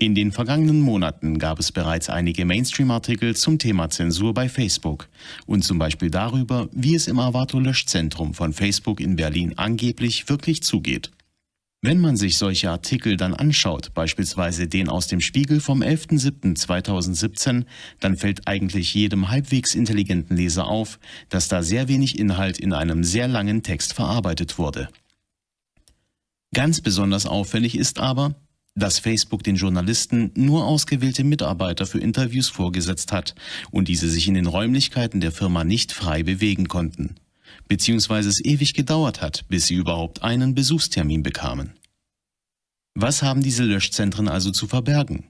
In den vergangenen Monaten gab es bereits einige Mainstream-Artikel zum Thema Zensur bei Facebook und zum Beispiel darüber, wie es im Avato-Löschzentrum von Facebook in Berlin angeblich wirklich zugeht. Wenn man sich solche Artikel dann anschaut, beispielsweise den aus dem Spiegel vom 11.07.2017, dann fällt eigentlich jedem halbwegs intelligenten Leser auf, dass da sehr wenig Inhalt in einem sehr langen Text verarbeitet wurde. Ganz besonders auffällig ist aber, dass Facebook den Journalisten nur ausgewählte Mitarbeiter für Interviews vorgesetzt hat und diese sich in den Räumlichkeiten der Firma nicht frei bewegen konnten, beziehungsweise es ewig gedauert hat, bis sie überhaupt einen Besuchstermin bekamen. Was haben diese Löschzentren also zu verbergen?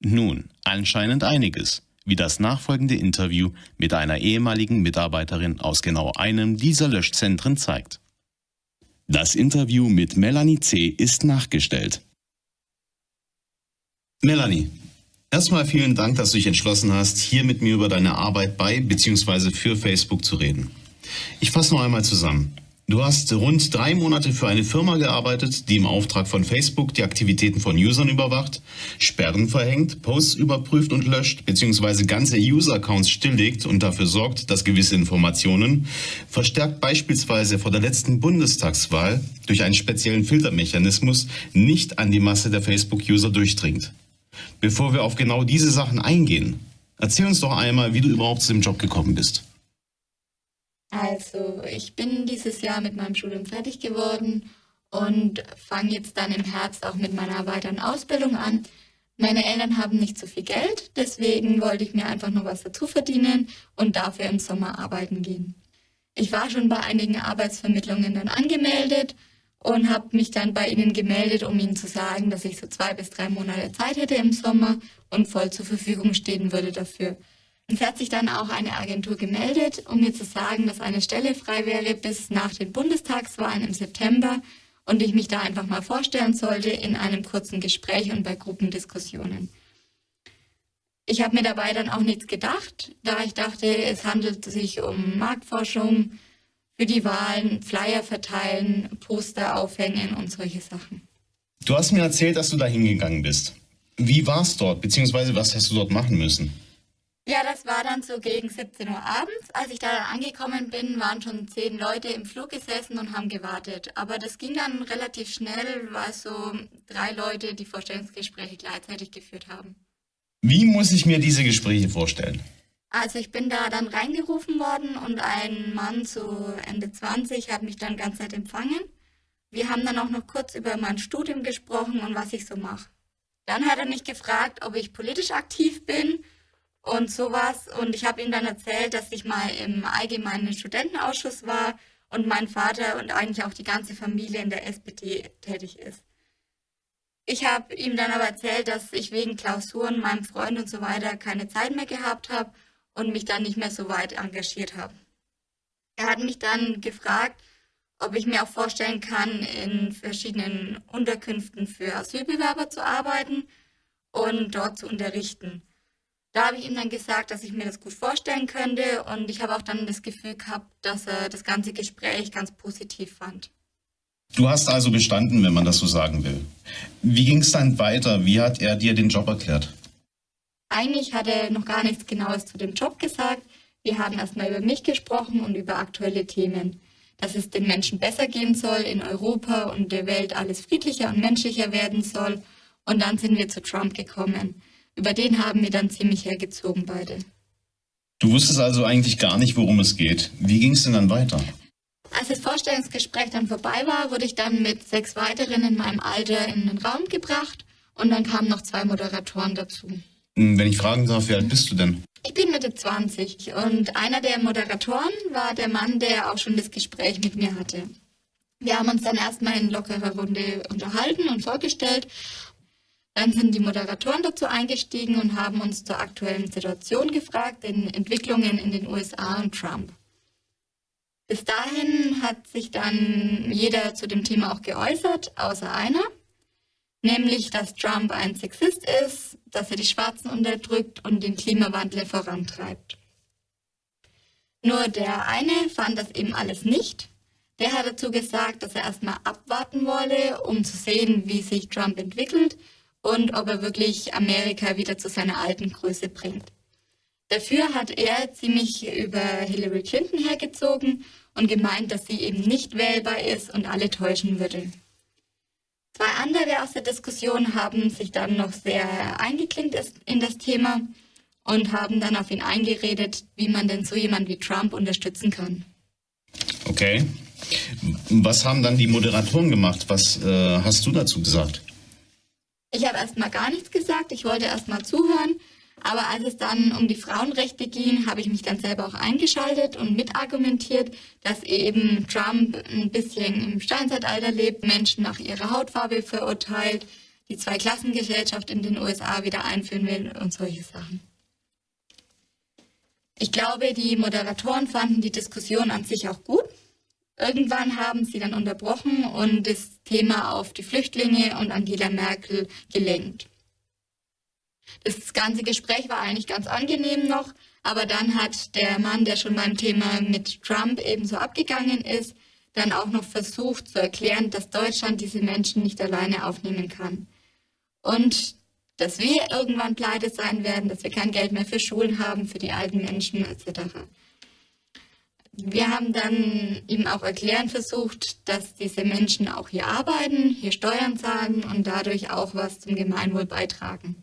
Nun, anscheinend einiges, wie das nachfolgende Interview mit einer ehemaligen Mitarbeiterin aus genau einem dieser Löschzentren zeigt. Das Interview mit Melanie C. ist nachgestellt. Melanie, erstmal vielen Dank, dass du dich entschlossen hast, hier mit mir über deine Arbeit bei bzw. für Facebook zu reden. Ich fasse noch einmal zusammen. Du hast rund drei Monate für eine Firma gearbeitet, die im Auftrag von Facebook die Aktivitäten von Usern überwacht, Sperren verhängt, Posts überprüft und löscht, bzw. ganze User-Accounts stilllegt und dafür sorgt, dass gewisse Informationen, verstärkt beispielsweise vor der letzten Bundestagswahl durch einen speziellen Filtermechanismus, nicht an die Masse der Facebook-User durchdringt. Bevor wir auf genau diese Sachen eingehen, erzähl uns doch einmal, wie du überhaupt zu dem Job gekommen bist. Also, ich bin dieses Jahr mit meinem Studium fertig geworden und fange jetzt dann im Herbst auch mit meiner weiteren Ausbildung an. Meine Eltern haben nicht so viel Geld, deswegen wollte ich mir einfach noch was dazu verdienen und dafür im Sommer arbeiten gehen. Ich war schon bei einigen Arbeitsvermittlungen dann angemeldet und habe mich dann bei ihnen gemeldet, um ihnen zu sagen, dass ich so zwei bis drei Monate Zeit hätte im Sommer und voll zur Verfügung stehen würde dafür. Es hat sich dann auch eine Agentur gemeldet, um mir zu sagen, dass eine Stelle frei wäre bis nach den Bundestagswahlen im September und ich mich da einfach mal vorstellen sollte in einem kurzen Gespräch und bei Gruppendiskussionen. Ich habe mir dabei dann auch nichts gedacht, da ich dachte, es handelt sich um Marktforschung, für die Wahlen Flyer verteilen, Poster aufhängen und solche Sachen. Du hast mir erzählt, dass du da hingegangen bist. Wie war es dort, beziehungsweise was hast du dort machen müssen? Ja, das war dann so gegen 17 Uhr abends. Als ich da dann angekommen bin, waren schon zehn Leute im Flug gesessen und haben gewartet. Aber das ging dann relativ schnell, weil so drei Leute die Vorstellungsgespräche gleichzeitig geführt haben. Wie muss ich mir diese Gespräche vorstellen? Also ich bin da dann reingerufen worden und ein Mann so Ende 20 hat mich dann ganz nett empfangen. Wir haben dann auch noch kurz über mein Studium gesprochen und was ich so mache. Dann hat er mich gefragt, ob ich politisch aktiv bin und sowas. Und ich habe ihm dann erzählt, dass ich mal im allgemeinen Studentenausschuss war und mein Vater und eigentlich auch die ganze Familie in der SPD tätig ist. Ich habe ihm dann aber erzählt, dass ich wegen Klausuren, meinem Freund und so weiter keine Zeit mehr gehabt habe und mich dann nicht mehr so weit engagiert habe. Er hat mich dann gefragt, ob ich mir auch vorstellen kann, in verschiedenen Unterkünften für Asylbewerber zu arbeiten und dort zu unterrichten. Da habe ich ihm dann gesagt, dass ich mir das gut vorstellen könnte und ich habe auch dann das Gefühl gehabt, dass er das ganze Gespräch ganz positiv fand. Du hast also bestanden, wenn man das so sagen will. Wie ging es dann weiter? Wie hat er dir den Job erklärt? Eigentlich hat er noch gar nichts Genaues zu dem Job gesagt. Wir haben erstmal über mich gesprochen und über aktuelle Themen. Dass es den Menschen besser gehen soll in Europa und der Welt alles friedlicher und menschlicher werden soll. Und dann sind wir zu Trump gekommen. Über den haben wir dann ziemlich hergezogen beide. Du wusstest also eigentlich gar nicht, worum es geht. Wie ging es denn dann weiter? Als das Vorstellungsgespräch dann vorbei war, wurde ich dann mit sechs weiteren in meinem Alter in den Raum gebracht und dann kamen noch zwei Moderatoren dazu. Hm, wenn ich fragen darf, wie alt bist du denn? Ich bin Mitte 20 und einer der Moderatoren war der Mann, der auch schon das Gespräch mit mir hatte. Wir haben uns dann erstmal in lockerer Runde unterhalten und vorgestellt. Dann sind die Moderatoren dazu eingestiegen und haben uns zur aktuellen Situation gefragt, den Entwicklungen in den USA und Trump. Bis dahin hat sich dann jeder zu dem Thema auch geäußert, außer einer. nämlich dass Trump ein Sexist ist, dass er die Schwarzen unterdrückt und den Klimawandel vorantreibt. Nur der eine fand das eben alles nicht. Der hat dazu gesagt, dass er erstmal abwarten wolle, um zu sehen, wie sich Trump entwickelt und ob er wirklich Amerika wieder zu seiner alten Größe bringt. Dafür hat er ziemlich über Hillary Clinton hergezogen und gemeint, dass sie eben nicht wählbar ist und alle täuschen würde. Zwei andere aus der Diskussion haben sich dann noch sehr eingeklinkt in das Thema und haben dann auf ihn eingeredet, wie man denn so jemand wie Trump unterstützen kann. Okay. Was haben dann die Moderatoren gemacht? Was äh, hast du dazu gesagt? Ich habe erstmal gar nichts gesagt. Ich wollte erstmal zuhören. Aber als es dann um die Frauenrechte ging, habe ich mich dann selber auch eingeschaltet und mitargumentiert, dass eben Trump ein bisschen im Steinzeitalter lebt, Menschen nach ihrer Hautfarbe verurteilt, die Zweiklassengesellschaft in den USA wieder einführen will und solche Sachen. Ich glaube, die Moderatoren fanden die Diskussion an sich auch gut. Irgendwann haben sie dann unterbrochen und das Thema auf die Flüchtlinge und Angela Merkel gelenkt. Das ganze Gespräch war eigentlich ganz angenehm noch, aber dann hat der Mann, der schon beim Thema mit Trump ebenso abgegangen ist, dann auch noch versucht zu erklären, dass Deutschland diese Menschen nicht alleine aufnehmen kann. Und dass wir irgendwann pleite sein werden, dass wir kein Geld mehr für Schulen haben, für die alten Menschen etc. Wir haben dann ihm auch erklären versucht, dass diese Menschen auch hier arbeiten, hier Steuern zahlen und dadurch auch was zum Gemeinwohl beitragen.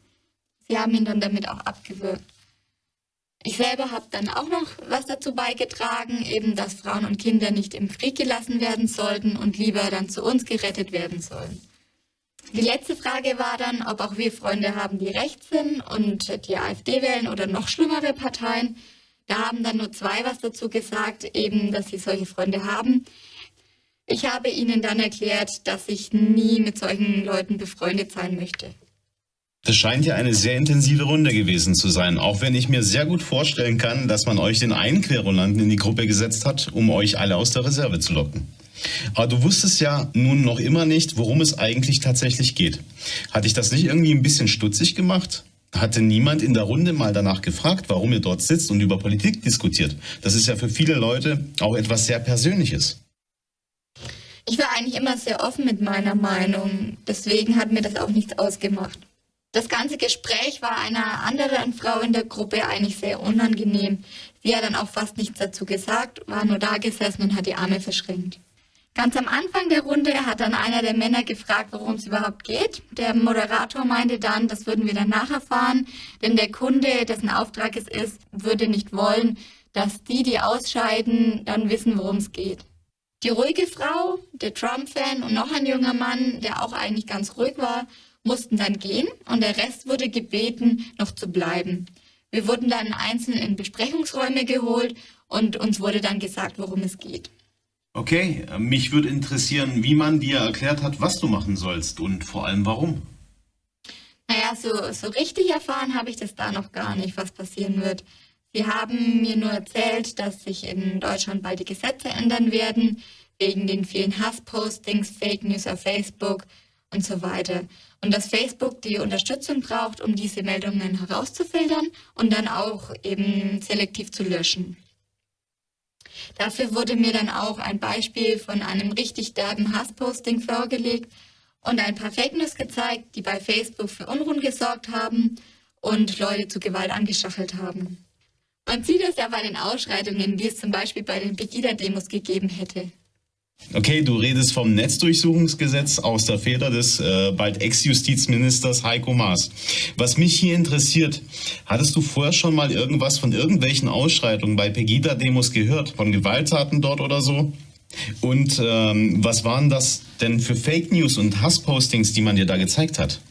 Sie haben ihn dann damit auch abgewürgt. Ich selber habe dann auch noch was dazu beigetragen, eben dass Frauen und Kinder nicht im Krieg gelassen werden sollten und lieber dann zu uns gerettet werden sollen. Die letzte Frage war dann, ob auch wir Freunde haben, die rechts sind und die AfD wählen oder noch schlimmere Parteien. Da haben dann nur zwei was dazu gesagt, eben, dass sie solche Freunde haben. Ich habe ihnen dann erklärt, dass ich nie mit solchen Leuten befreundet sein möchte. Das scheint ja eine sehr intensive Runde gewesen zu sein, auch wenn ich mir sehr gut vorstellen kann, dass man euch den einen Querulanten in die Gruppe gesetzt hat, um euch alle aus der Reserve zu locken. Aber du wusstest ja nun noch immer nicht, worum es eigentlich tatsächlich geht. Hat dich das nicht irgendwie ein bisschen stutzig gemacht? Hatte niemand in der Runde mal danach gefragt, warum ihr dort sitzt und über Politik diskutiert? Das ist ja für viele Leute auch etwas sehr Persönliches. Ich war eigentlich immer sehr offen mit meiner Meinung. Deswegen hat mir das auch nichts ausgemacht. Das ganze Gespräch war einer anderen Frau in der Gruppe eigentlich sehr unangenehm. Sie hat dann auch fast nichts dazu gesagt, war nur da gesessen und hat die Arme verschränkt. Ganz am Anfang der Runde hat dann einer der Männer gefragt, worum es überhaupt geht. Der Moderator meinte dann, das würden wir dann nacherfahren, denn der Kunde, dessen Auftrag es ist, würde nicht wollen, dass die, die ausscheiden, dann wissen, worum es geht. Die ruhige Frau, der Trump-Fan und noch ein junger Mann, der auch eigentlich ganz ruhig war, mussten dann gehen und der Rest wurde gebeten, noch zu bleiben. Wir wurden dann einzeln in Besprechungsräume geholt und uns wurde dann gesagt, worum es geht. Okay, mich würde interessieren, wie man dir erklärt hat, was du machen sollst und vor allem warum. Naja, so, so richtig erfahren habe ich das da noch gar nicht, was passieren wird. Sie haben mir nur erzählt, dass sich in Deutschland bald die Gesetze ändern werden, wegen den vielen Hasspostings, Fake News auf Facebook und so weiter. Und dass Facebook die Unterstützung braucht, um diese Meldungen herauszufiltern und dann auch eben selektiv zu löschen. Dafür wurde mir dann auch ein Beispiel von einem richtig derben Hassposting vorgelegt und ein paar Fake News gezeigt, die bei Facebook für Unruhen gesorgt haben und Leute zu Gewalt angestachelt haben. Man sieht es ja bei den Ausschreitungen, wie es zum Beispiel bei den Pegida-Demos gegeben hätte. Okay, du redest vom Netzdurchsuchungsgesetz aus der Feder des äh, bald Ex-Justizministers Heiko Maas. Was mich hier interessiert, hattest du vorher schon mal irgendwas von irgendwelchen Ausschreitungen bei Pegida-Demos gehört? Von Gewalttaten dort oder so? Und ähm, was waren das denn für Fake News und Hasspostings, die man dir da gezeigt hat?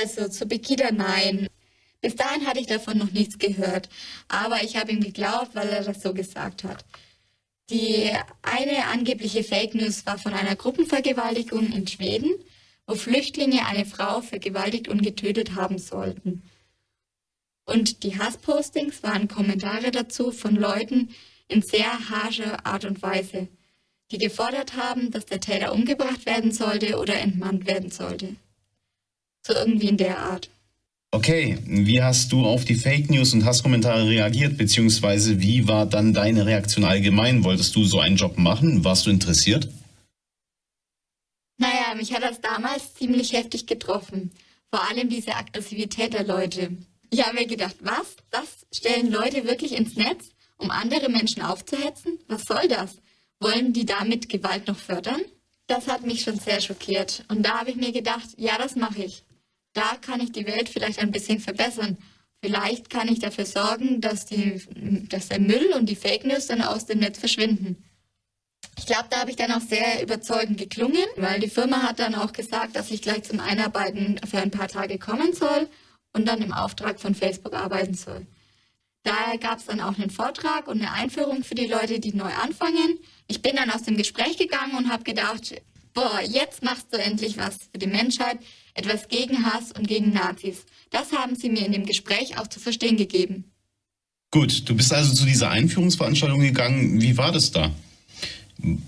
Also zu Pegida nein. Bis dahin hatte ich davon noch nichts gehört. Aber ich habe ihm geglaubt, weil er das so gesagt hat. Die eine angebliche Fake News war von einer Gruppenvergewaltigung in Schweden, wo Flüchtlinge eine Frau vergewaltigt und getötet haben sollten. Und die Hasspostings waren Kommentare dazu von Leuten in sehr harscher Art und Weise. die gefordert haben, dass der Täter umgebracht werden sollte oder entmannt werden sollte. So irgendwie in der Art. Okay, wie hast du auf die Fake News und Hasskommentare reagiert, beziehungsweise wie war dann deine Reaktion allgemein? Wolltest du so einen Job machen? Warst du interessiert? Naja, mich hat das damals ziemlich heftig getroffen. Vor allem diese Aggressivität der Leute. Ich habe mir gedacht, was? Das stellen Leute wirklich ins Netz, um andere Menschen aufzuhetzen? Was soll das? Wollen die damit Gewalt noch fördern? Das hat mich schon sehr schockiert. Und da habe ich mir gedacht, ja, das mache ich. Da kann ich die Welt vielleicht ein bisschen verbessern. Vielleicht kann ich dafür sorgen, dass, die, dass der Müll und die Fake News dann aus dem Netz verschwinden. Ich glaube, da habe ich dann auch sehr überzeugend geklungen, weil die Firma hat dann auch gesagt, dass ich gleich zum Einarbeiten für ein paar Tage kommen soll und dann im Auftrag von Facebook arbeiten soll. Da gab es dann auch einen Vortrag und eine Einführung für die Leute, die neu anfangen. Ich bin dann aus dem Gespräch gegangen und habe gedacht, boah, jetzt machst du endlich was für die Menschheit, etwas gegen Hass und gegen Nazis. Das haben sie mir in dem Gespräch auch zu verstehen gegeben. Gut, du bist also zu dieser Einführungsveranstaltung gegangen. Wie war das da?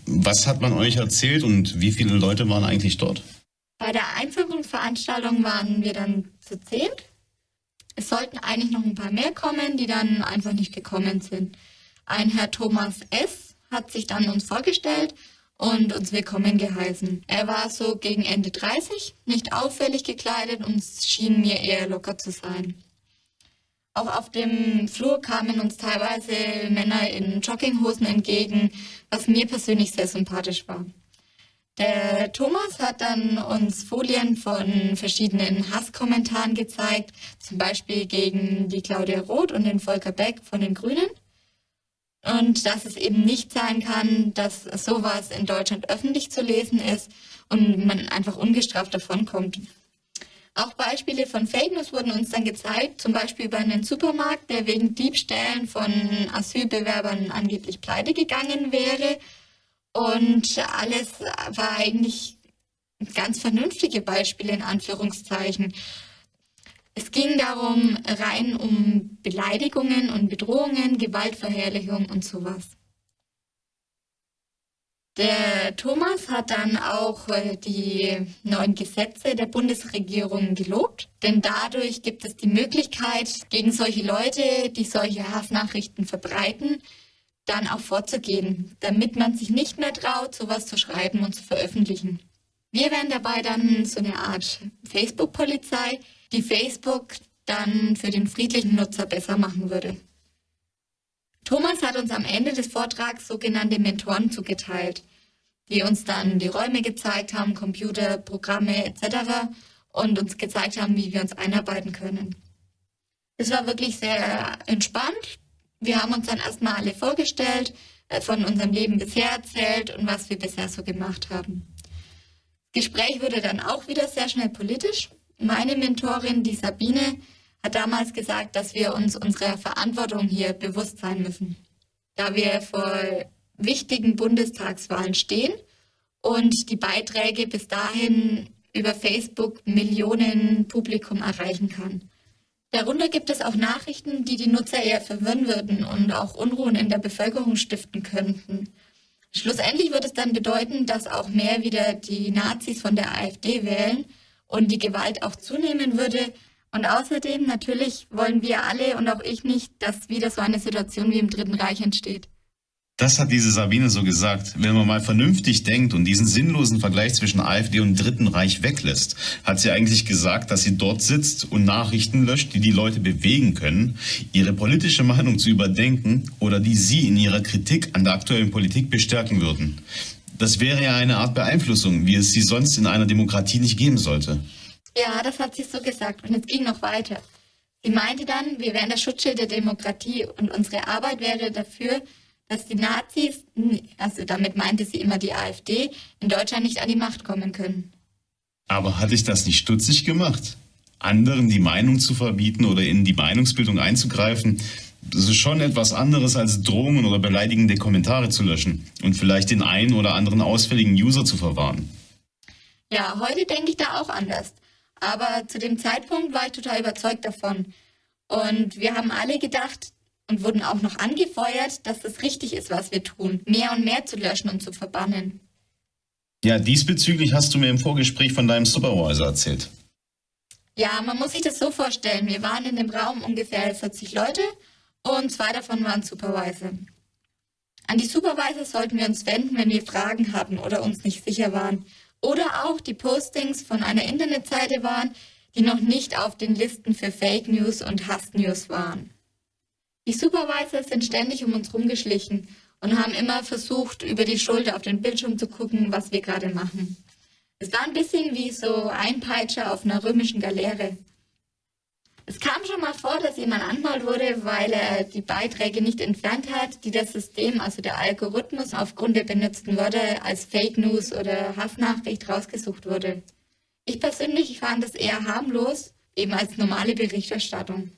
Was hat man euch erzählt und wie viele Leute waren eigentlich dort? Bei der Einführungsveranstaltung waren wir dann zu zehn. Es sollten eigentlich noch ein paar mehr kommen, die dann einfach nicht gekommen sind. Ein Herr Thomas S. hat sich dann uns vorgestellt und uns willkommen geheißen. Er war so gegen Ende 30, nicht auffällig gekleidet und schien mir eher locker zu sein. Auch auf dem Flur kamen uns teilweise Männer in Jogginghosen entgegen, was mir persönlich sehr sympathisch war. Der Thomas hat dann uns Folien von verschiedenen Hasskommentaren gezeigt, zum Beispiel gegen die Claudia Roth und den Volker Beck von den Grünen. Und dass es eben nicht sein kann, dass sowas in Deutschland öffentlich zu lesen ist und man einfach ungestraft davonkommt. Auch Beispiele von Fake News wurden uns dann gezeigt, zum Beispiel über einen Supermarkt, der wegen Diebstählen von Asylbewerbern angeblich pleite gegangen wäre. Und alles war eigentlich ganz vernünftige Beispiele in Anführungszeichen. Es ging darum rein um Beleidigungen und Bedrohungen, Gewaltverherrlichung und sowas. Der Thomas hat dann auch äh, die neuen Gesetze der Bundesregierung gelobt, denn dadurch gibt es die Möglichkeit, gegen solche Leute, die solche Hassnachrichten verbreiten, dann auch vorzugehen, damit man sich nicht mehr traut, sowas zu schreiben und zu veröffentlichen. Wir wären dabei dann so eine Art Facebook-Polizei, die Facebook dann für den friedlichen Nutzer besser machen würde. Thomas hat uns am Ende des Vortrags sogenannte Mentoren zugeteilt, die uns dann die Räume gezeigt haben, Computer, Programme etc. und uns gezeigt haben, wie wir uns einarbeiten können. Es war wirklich sehr entspannt. Wir haben uns dann erstmal alle vorgestellt, äh, von unserem Leben bisher erzählt und was wir bisher so gemacht haben. Das Gespräch wurde dann auch wieder sehr schnell politisch. Meine Mentorin, die Sabine, hat damals gesagt, dass wir uns unserer Verantwortung hier bewusst sein müssen, da wir vor wichtigen Bundestagswahlen stehen und die Beiträge bis dahin über Facebook Millionen Publikum erreichen kann. Darunter gibt es auch Nachrichten, die die Nutzer eher verwirren würden und auch Unruhen in der Bevölkerung stiften könnten. Schlussendlich wird es dann bedeuten, dass auch mehr wieder die Nazis von der AfD wählen und die Gewalt auch zunehmen würde, und außerdem, natürlich wollen wir alle und auch ich nicht, dass wieder so eine Situation wie im Dritten Reich entsteht. Das hat diese Sabine so gesagt. Wenn man mal vernünftig denkt und diesen sinnlosen Vergleich zwischen AfD und Dritten Reich weglässt, hat sie eigentlich gesagt, dass sie dort sitzt und Nachrichten löscht, die die Leute bewegen können, ihre politische Meinung zu überdenken oder die sie in ihrer Kritik an der aktuellen Politik bestärken würden. Das wäre ja eine Art Beeinflussung, wie es sie sonst in einer Demokratie nicht geben sollte. Ja, das hat sie so gesagt. Und es ging noch weiter. Sie meinte dann, wir wären das Schutzschild der Demokratie und unsere Arbeit wäre dafür, dass die Nazis, also damit meinte sie immer die AfD, in Deutschland nicht an die Macht kommen können. Aber hat dich das nicht stutzig gemacht? Anderen die Meinung zu verbieten oder in die Meinungsbildung einzugreifen, das ist schon etwas anderes als Drohungen oder beleidigende Kommentare zu löschen und vielleicht den einen oder anderen ausfälligen User zu verwahren. Ja, heute denke ich da auch anders. Aber zu dem Zeitpunkt war ich total überzeugt davon. Und wir haben alle gedacht, und wurden auch noch angefeuert, dass es richtig ist, was wir tun, mehr und mehr zu löschen und zu verbannen. Ja, diesbezüglich hast du mir im Vorgespräch von deinem Supervisor erzählt. Ja, man muss sich das so vorstellen. Wir waren in dem Raum ungefähr 40 Leute und zwei davon waren Supervisor. An die Supervisor sollten wir uns wenden, wenn wir Fragen hatten oder uns nicht sicher waren. Oder auch die Postings von einer Internetseite waren, die noch nicht auf den Listen für Fake News und Hassnews waren. Die Supervisor sind ständig um uns rumgeschlichen und haben immer versucht, über die Schulter auf den Bildschirm zu gucken, was wir gerade machen. Es war ein bisschen wie so ein Peitscher auf einer römischen Galeere. Es kam schon mal vor, dass jemand angemalt wurde, weil er die Beiträge nicht entfernt hat, die das System, also der Algorithmus aufgrund der benutzten Wörter als Fake News oder Hassnachricht rausgesucht wurde. Ich persönlich fand es eher harmlos, eben als normale Berichterstattung.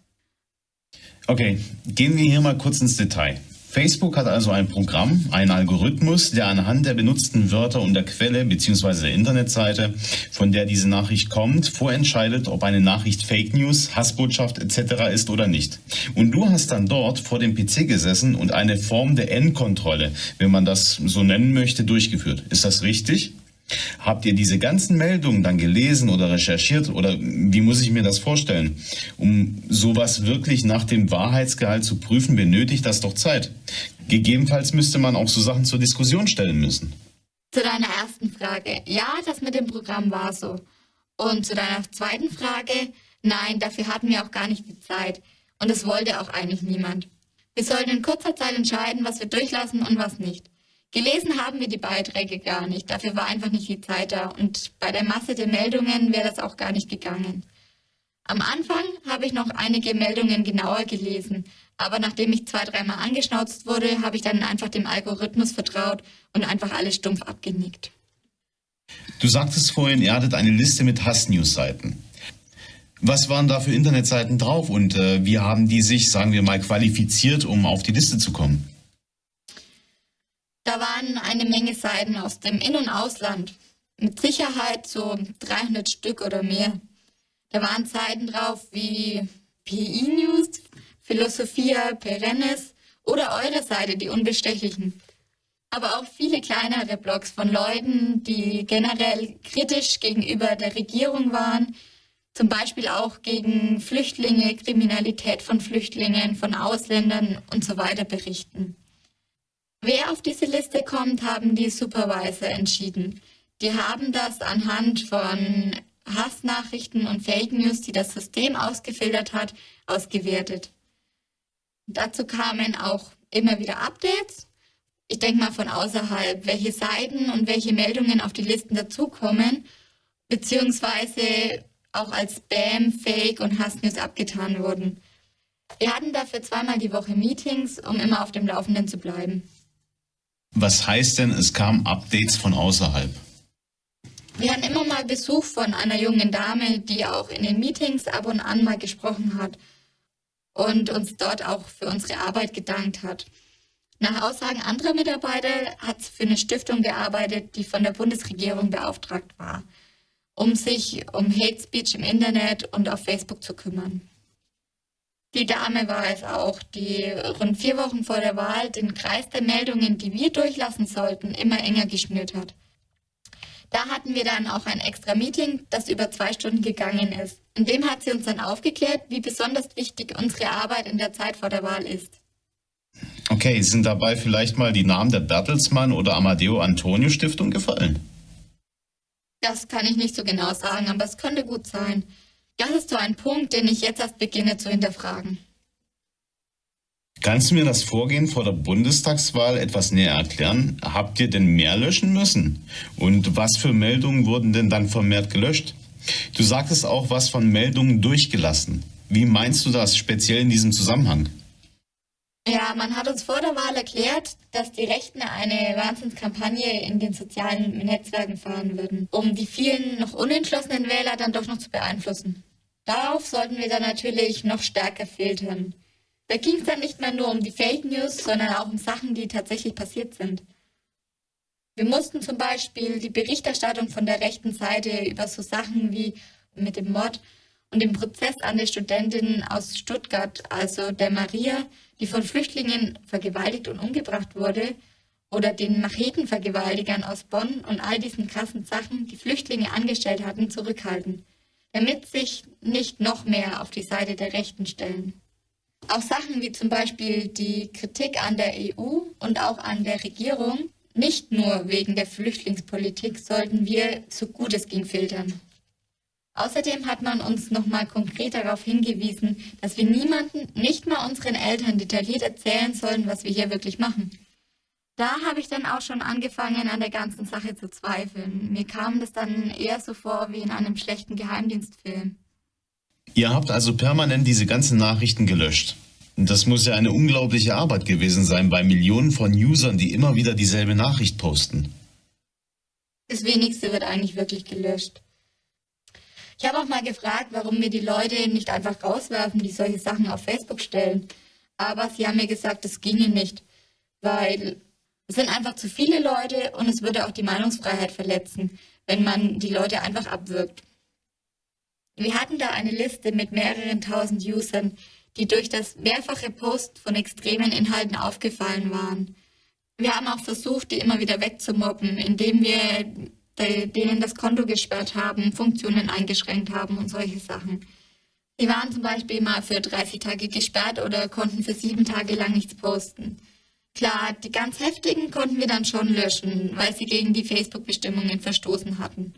Okay, gehen wir hier mal kurz ins Detail. Facebook hat also ein Programm, einen Algorithmus, der anhand der benutzten Wörter und der Quelle bzw. der Internetseite, von der diese Nachricht kommt, vorentscheidet, ob eine Nachricht Fake News, Hassbotschaft etc. ist oder nicht. Und du hast dann dort vor dem PC gesessen und eine Form der Endkontrolle, wenn man das so nennen möchte, durchgeführt. Ist das richtig? Habt ihr diese ganzen Meldungen dann gelesen oder recherchiert oder wie muss ich mir das vorstellen? Um sowas wirklich nach dem Wahrheitsgehalt zu prüfen, benötigt das doch Zeit. Gegebenenfalls müsste man auch so Sachen zur Diskussion stellen müssen. Zu deiner ersten Frage. Ja, das mit dem Programm war so. Und zu deiner zweiten Frage. Nein, dafür hatten wir auch gar nicht die Zeit. Und es wollte auch eigentlich niemand. Wir sollten in kurzer Zeit entscheiden, was wir durchlassen und was nicht. Gelesen haben wir die Beiträge gar nicht. Dafür war einfach nicht die Zeit da. Und bei der Masse der Meldungen wäre das auch gar nicht gegangen. Am Anfang habe ich noch einige Meldungen genauer gelesen. Aber nachdem ich zwei, dreimal angeschnauzt wurde, habe ich dann einfach dem Algorithmus vertraut und einfach alles stumpf abgenickt. Du sagtest vorhin, ihr hattet eine Liste mit Hass-News-Seiten. Was waren da für Internetseiten drauf und äh, wie haben die sich, sagen wir mal, qualifiziert, um auf die Liste zu kommen? Da waren eine Menge Seiten aus dem In- und Ausland. Mit Sicherheit so 300 Stück oder mehr. Da waren Seiten drauf wie PI News, Philosophia Perennis oder eure Seite, die Unbestechlichen. Aber auch viele kleinere Blogs von Leuten, die generell kritisch gegenüber der Regierung waren, zum Beispiel auch gegen Flüchtlinge, Kriminalität von Flüchtlingen, von Ausländern und so weiter berichten. Wer auf diese Liste kommt, haben die Supervisor entschieden. Die haben das anhand von Hassnachrichten und Fake News, die das System ausgefiltert hat, ausgewertet. Dazu kamen auch immer wieder Updates. Ich denke mal von außerhalb, welche Seiten und welche Meldungen auf die Listen dazukommen, beziehungsweise auch als Spam, Fake und Hassnews abgetan wurden. Wir hatten dafür zweimal die Woche Meetings, um immer auf dem Laufenden zu bleiben. Was heißt denn, es kamen Updates von außerhalb? Wir hatten immer mal Besuch von einer jungen Dame, die auch in den Meetings ab und an mal gesprochen hat und uns dort auch für unsere Arbeit gedankt hat. Nach Aussagen anderer Mitarbeiter hat sie für eine Stiftung gearbeitet, die von der Bundesregierung beauftragt war, um sich um Hate Speech im Internet und auf Facebook zu kümmern. Die Dame war es auch, die rund vier Wochen vor der Wahl den Kreis der Meldungen, die wir durchlassen sollten, immer enger geschnürt hat. Da hatten wir dann auch ein extra Meeting, das über zwei Stunden gegangen ist. In dem hat sie uns dann aufgeklärt, wie besonders wichtig unsere Arbeit in der Zeit vor der Wahl ist. Okay, sind dabei vielleicht mal die Namen der Bertelsmann oder Amadeo Antonio Stiftung gefallen? Das kann ich nicht so genau sagen, aber es könnte gut sein. Das ist so ein Punkt, den ich jetzt erst beginne zu hinterfragen. Kannst du mir das Vorgehen vor der Bundestagswahl etwas näher erklären? Habt ihr denn mehr löschen müssen? Und was für Meldungen wurden denn dann vermehrt gelöscht? Du sagtest auch was von Meldungen durchgelassen. Wie meinst du das speziell in diesem Zusammenhang? Ja, man hat uns vor der Wahl erklärt, dass die Rechten eine Wahnsinnskampagne in den sozialen Netzwerken fahren würden, um die vielen noch unentschlossenen Wähler dann doch noch zu beeinflussen. Darauf sollten wir dann natürlich noch stärker filtern. Da ging es dann nicht mehr nur um die Fake News, sondern auch um Sachen, die tatsächlich passiert sind. Wir mussten zum Beispiel die Berichterstattung von der rechten Seite über so Sachen wie mit dem Mord und dem Prozess an der Studentin aus Stuttgart, also der Maria, die von Flüchtlingen vergewaltigt und umgebracht wurde, oder den Machetenvergewaltigern aus Bonn und all diesen krassen Sachen, die Flüchtlinge angestellt hatten, zurückhalten, damit sich nicht noch mehr auf die Seite der Rechten stellen. Auch Sachen wie zum Beispiel die Kritik an der EU und auch an der Regierung, nicht nur wegen der Flüchtlingspolitik, sollten wir so gut es ging filtern. Außerdem hat man uns nochmal konkret darauf hingewiesen, dass wir niemanden, nicht mal unseren Eltern detailliert erzählen sollen, was wir hier wirklich machen. Da habe ich dann auch schon angefangen, an der ganzen Sache zu zweifeln. Mir kam das dann eher so vor wie in einem schlechten Geheimdienstfilm. Ihr habt also permanent diese ganzen Nachrichten gelöscht. Das muss ja eine unglaubliche Arbeit gewesen sein bei Millionen von Usern, die immer wieder dieselbe Nachricht posten. Das wenigste wird eigentlich wirklich gelöscht. Ich habe auch mal gefragt, warum mir die Leute nicht einfach rauswerfen, die solche Sachen auf Facebook stellen. Aber sie haben mir gesagt, das ginge nicht, weil es sind einfach zu viele Leute und es würde auch die Meinungsfreiheit verletzen, wenn man die Leute einfach abwirkt. Wir hatten da eine Liste mit mehreren tausend Usern, die durch das mehrfache Post von extremen Inhalten aufgefallen waren. Wir haben auch versucht, die immer wieder wegzumobben, indem wir denen das Konto gesperrt haben, Funktionen eingeschränkt haben und solche Sachen. Die waren zum Beispiel mal für 30 Tage gesperrt oder konnten für sieben Tage lang nichts posten. Klar, die ganz heftigen konnten wir dann schon löschen, weil sie gegen die Facebook-Bestimmungen verstoßen hatten.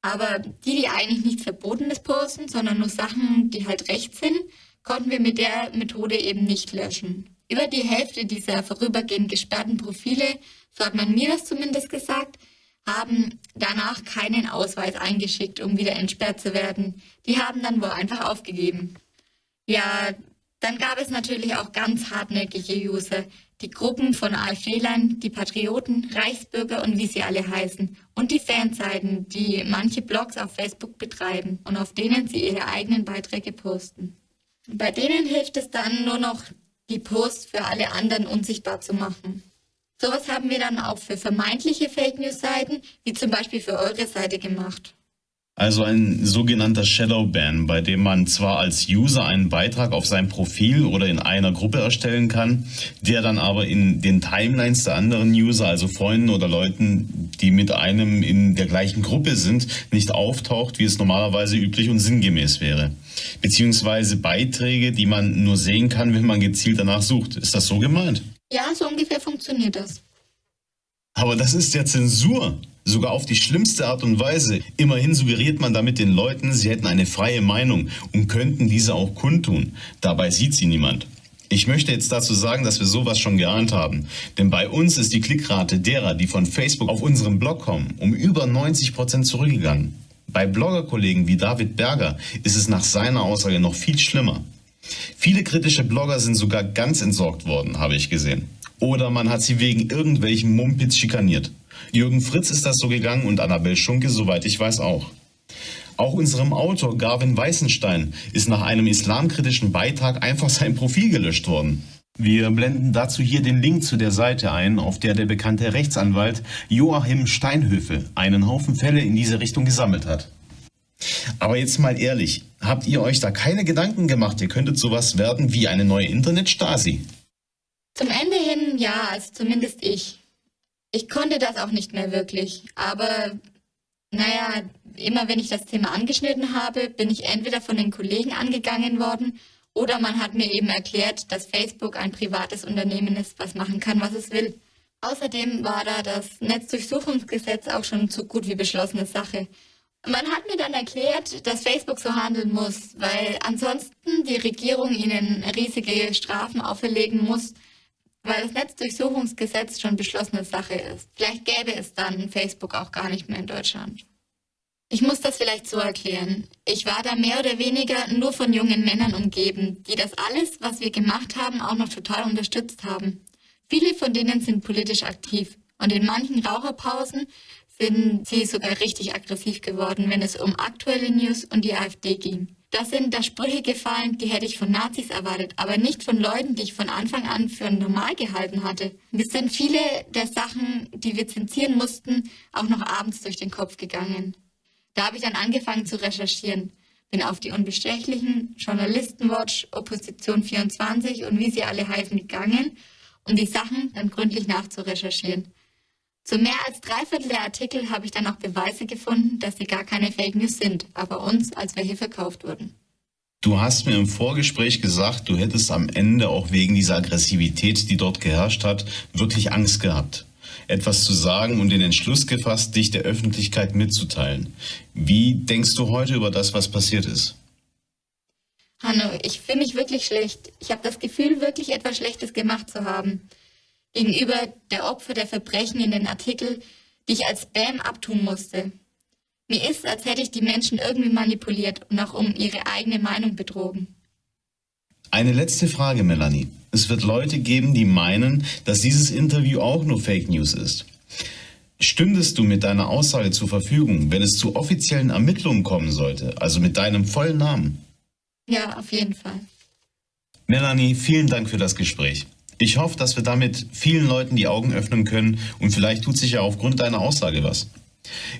Aber die, die eigentlich nichts Verbotenes posten, sondern nur Sachen, die halt recht sind, konnten wir mit der Methode eben nicht löschen. Über die Hälfte dieser vorübergehend gesperrten Profile, so hat man mir das zumindest gesagt, haben danach keinen Ausweis eingeschickt, um wieder entsperrt zu werden. Die haben dann wohl einfach aufgegeben. Ja, dann gab es natürlich auch ganz hartnäckige User, die Gruppen von AfD-Lern, die Patrioten, Reichsbürger und wie sie alle heißen und die Fanseiten, die manche Blogs auf Facebook betreiben und auf denen sie ihre eigenen Beiträge posten. Bei denen hilft es dann nur noch, die Posts für alle anderen unsichtbar zu machen. Sowas haben wir dann auch für vermeintliche Fake News-Seiten, wie zum Beispiel für eure Seite gemacht. Also ein sogenannter Shadowban, bei dem man zwar als User einen Beitrag auf sein Profil oder in einer Gruppe erstellen kann, der dann aber in den Timelines der anderen User, also Freunden oder Leuten, die mit einem in der gleichen Gruppe sind, nicht auftaucht, wie es normalerweise üblich und sinngemäß wäre. Beziehungsweise Beiträge, die man nur sehen kann, wenn man gezielt danach sucht. Ist das so gemeint? Ja, so ungefähr funktioniert das. Aber das ist ja Zensur sogar auf die schlimmste Art und Weise. Immerhin suggeriert man damit den Leuten, sie hätten eine freie Meinung und könnten diese auch kundtun. Dabei sieht sie niemand. Ich möchte jetzt dazu sagen, dass wir sowas schon geahnt haben. Denn bei uns ist die Klickrate derer, die von Facebook auf unseren Blog kommen, um über 90 Prozent zurückgegangen. Bei Bloggerkollegen wie David Berger ist es nach seiner Aussage noch viel schlimmer. Viele kritische Blogger sind sogar ganz entsorgt worden, habe ich gesehen. Oder man hat sie wegen irgendwelchen Mumpitz schikaniert. Jürgen Fritz ist das so gegangen und Annabel Schunke, soweit ich weiß, auch. Auch unserem Autor Garvin Weißenstein ist nach einem islamkritischen Beitrag einfach sein Profil gelöscht worden. Wir blenden dazu hier den Link zu der Seite ein, auf der der bekannte Rechtsanwalt Joachim Steinhöfe einen Haufen Fälle in diese Richtung gesammelt hat. Aber jetzt mal ehrlich, habt ihr euch da keine Gedanken gemacht, ihr könntet sowas werden wie eine neue Internet-Stasi? Zum Ende hin ja, also zumindest ich. Ich konnte das auch nicht mehr wirklich, aber naja, immer wenn ich das Thema angeschnitten habe, bin ich entweder von den Kollegen angegangen worden oder man hat mir eben erklärt, dass Facebook ein privates Unternehmen ist, was machen kann, was es will. Außerdem war da das Netzdurchsuchungsgesetz auch schon so gut wie beschlossene Sache. Man hat mir dann erklärt, dass Facebook so handeln muss, weil ansonsten die Regierung ihnen riesige Strafen auferlegen muss, weil das Netzdurchsuchungsgesetz schon beschlossene Sache ist. Vielleicht gäbe es dann Facebook auch gar nicht mehr in Deutschland. Ich muss das vielleicht so erklären. Ich war da mehr oder weniger nur von jungen Männern umgeben, die das alles, was wir gemacht haben, auch noch total unterstützt haben. Viele von denen sind politisch aktiv und in manchen Raucherpausen sind sie sogar richtig aggressiv geworden, wenn es um aktuelle News und die AfD ging. Da sind da Sprüche gefallen, die hätte ich von Nazis erwartet, aber nicht von Leuten, die ich von Anfang an für normal gehalten hatte. Mir sind viele der Sachen, die wir zensieren mussten, auch noch abends durch den Kopf gegangen. Da habe ich dann angefangen zu recherchieren. bin auf die Unbestechlichen, Journalistenwatch, Opposition 24 und wie sie alle heißen gegangen, um die Sachen dann gründlich nachzurecherchieren. Zu mehr als drei Viertel der Artikel habe ich dann auch Beweise gefunden, dass sie gar keine Fake News sind, aber uns als welche verkauft wurden. Du hast mir im Vorgespräch gesagt, du hättest am Ende auch wegen dieser Aggressivität, die dort geherrscht hat, wirklich Angst gehabt. Etwas zu sagen und den Entschluss gefasst, dich der Öffentlichkeit mitzuteilen. Wie denkst du heute über das, was passiert ist? Hanno, ich fühle mich wirklich schlecht. Ich habe das Gefühl, wirklich etwas Schlechtes gemacht zu haben. Gegenüber der Opfer der Verbrechen in den Artikel, die ich als Spam abtun musste. Mir ist, als hätte ich die Menschen irgendwie manipuliert und auch um ihre eigene Meinung betrogen. Eine letzte Frage, Melanie. Es wird Leute geben, die meinen, dass dieses Interview auch nur Fake News ist. Stündest du mit deiner Aussage zur Verfügung, wenn es zu offiziellen Ermittlungen kommen sollte, also mit deinem vollen Namen? Ja, auf jeden Fall. Melanie, vielen Dank für das Gespräch. Ich hoffe, dass wir damit vielen Leuten die Augen öffnen können und vielleicht tut sich ja aufgrund deiner Aussage was.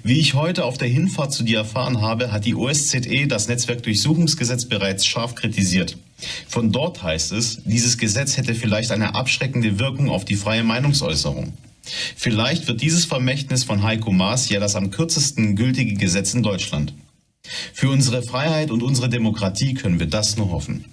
Wie ich heute auf der Hinfahrt zu dir erfahren habe, hat die OSZE das Netzwerkdurchsuchungsgesetz bereits scharf kritisiert. Von dort heißt es, dieses Gesetz hätte vielleicht eine abschreckende Wirkung auf die freie Meinungsäußerung. Vielleicht wird dieses Vermächtnis von Heiko Maas ja das am kürzesten gültige Gesetz in Deutschland. Für unsere Freiheit und unsere Demokratie können wir das nur hoffen.